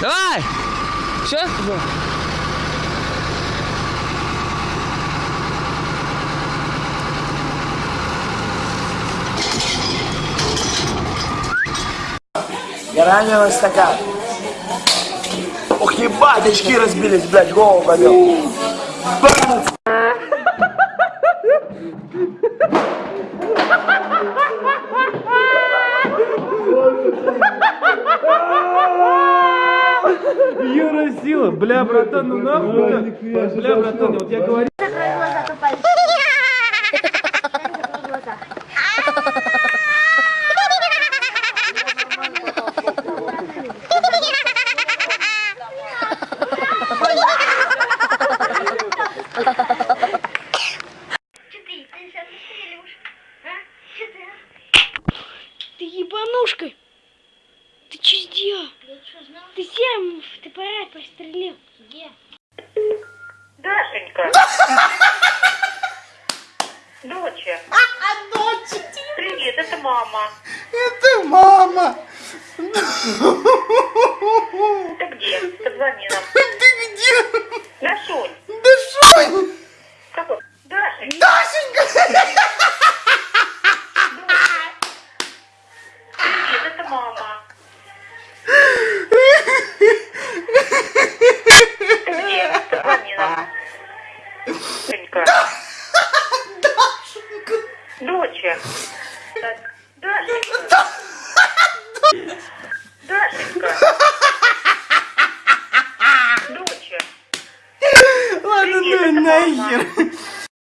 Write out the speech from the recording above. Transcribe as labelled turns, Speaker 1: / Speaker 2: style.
Speaker 1: Давай! Все? Да. Я на стакан. Ох, ебать, очки разбились, блядь, голову болел.
Speaker 2: Юра сила, бля, братан, ну нахуй, бля, братан, вот я говорю.
Speaker 3: Закрой глаза, тупая. Что ты, ты Ты
Speaker 4: че сделал?
Speaker 3: Я что, знал?
Speaker 4: Ты серым в ТПР прострелил.
Speaker 3: Где?
Speaker 5: Дашенька. Доча.
Speaker 6: Дочь,
Speaker 5: Привет, это мама.
Speaker 6: это мама.
Speaker 5: Ты где? Позвони нам.
Speaker 6: Ты где?
Speaker 5: Дашунь.
Speaker 6: Да Шонь!
Speaker 5: Какой? Дашенька.
Speaker 6: Дашенька!
Speaker 5: Привет, это мама. Ты где? Позвони нам. Дашенька. Доча. Так, Дашенька. Дашенька. Доча.
Speaker 6: Ладно, ну нахер.